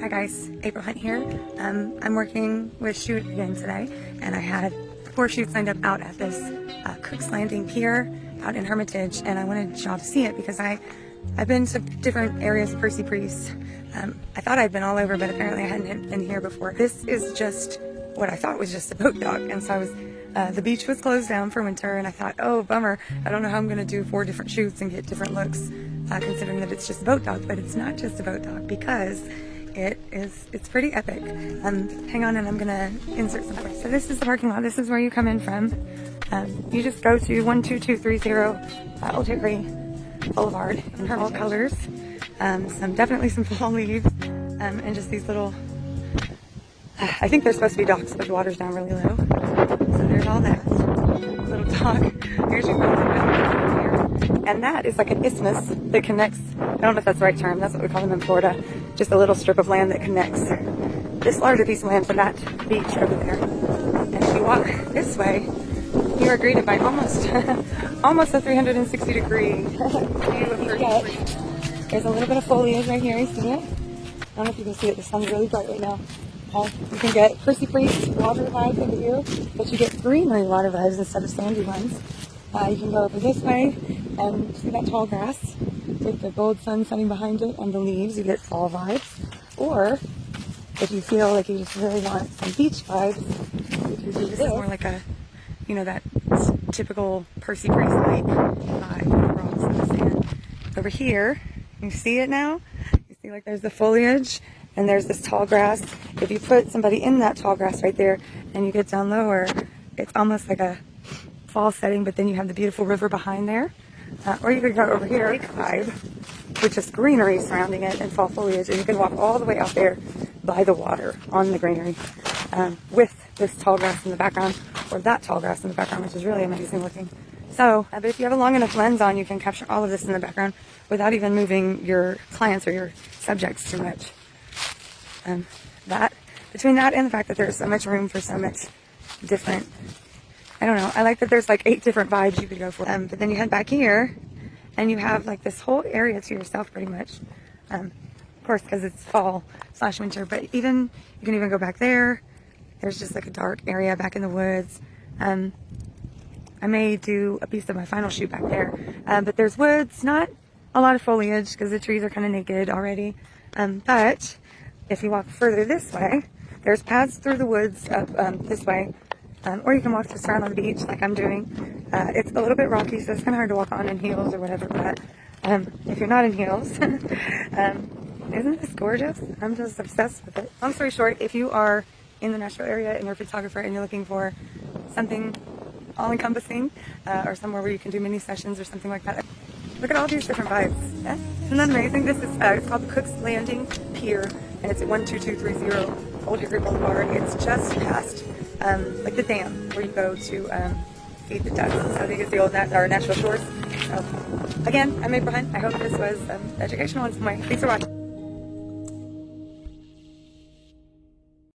Hi guys, April Hunt here. Um, I'm working with Shoot again today, and I had four shoots lined up out at this uh, Cook's Landing Pier out in Hermitage, and I wanted y'all to see it because I, I've been to different areas of Percy Priest. Um, I thought I'd been all over, but apparently I hadn't been here before. This is just what I thought was just a boat dock, and so I was uh, the beach was closed down for winter, and I thought, oh, bummer. I don't know how I'm going to do four different shoots and get different looks, uh, considering that it's just a boat dock. But it's not just a boat dock because it is, it's pretty epic. Um, hang on, and I'm to insert something. So this is the parking lot. This is where you come in from. Um, you just go to 12230 uh, Old Hickory Boulevard in her colors. Um, some definitely some fall leaves, um, and just these little I think they're supposed to be docks, but the water's down really low. So there's all that. Little dock. Here's your. And that is like an isthmus that connects, I don't know if that's the right term, that's what we call them in Florida, just a little strip of land that connects this larger piece of land to that beach over there. And if you walk this way, you are greeted by almost, almost a 360 degree view of beach. There's a little bit of foliage right here, you see it? I don't know if you can see it, the sun's really bright right now. Uh, you can get Percy Priest water vibes over here, but you get greenery water vibes instead of sandy ones. Uh, you can go over this way and see that tall grass with the gold sun setting behind it and the leaves. You get fall vibes. Or if you feel like you just really want some beach vibes, you can do this. It's more like a, you know, that typical Percy Priest lake vibe, rocks the sand. Over here, you see it now? You see like there's the foliage and there's this tall grass. If you put somebody in that tall grass right there and you get down lower, it's almost like a fall setting, but then you have the beautiful river behind there. Uh, or you could go over here, lake vibe, with just greenery surrounding it and fall foliage, and you can walk all the way out there by the water on the greenery um, with this tall grass in the background, or that tall grass in the background, which is really amazing looking. So, uh, but if you have a long enough lens on, you can capture all of this in the background without even moving your clients or your subjects too much. Um, that, between that and the fact that there's so much room for so much different, I don't know, I like that there's like eight different vibes you could go for. Um, but then you head back here and you have like this whole area to yourself pretty much. Um, of course, because it's fall slash winter, but even, you can even go back there. There's just like a dark area back in the woods. Um, I may do a piece of my final shoot back there. Um, but there's woods, not a lot of foliage because the trees are kind of naked already. Um, but if you walk further this way, there's paths through the woods up um, this way, um, or you can walk just around on the beach like I'm doing. Uh, it's a little bit rocky, so it's kind of hard to walk on in heels or whatever, but um, if you're not in heels, um, isn't this gorgeous? I'm just obsessed with it. Long story short, if you are in the Nashville area and you're a photographer and you're looking for something all-encompassing uh, or somewhere where you can do mini sessions or something like that, look at all these different vibes. Yeah? Isn't that amazing? This is, uh, it's called Cook's Landing Pier and it's at 12230 Old Hickory Boulevard. It's just past um, like the dam where you go to um, feed the ducks. I think it's the old nat our natural shores. So, again, I'm April Hunt. I hope this was um, educational some way. Thanks for watching.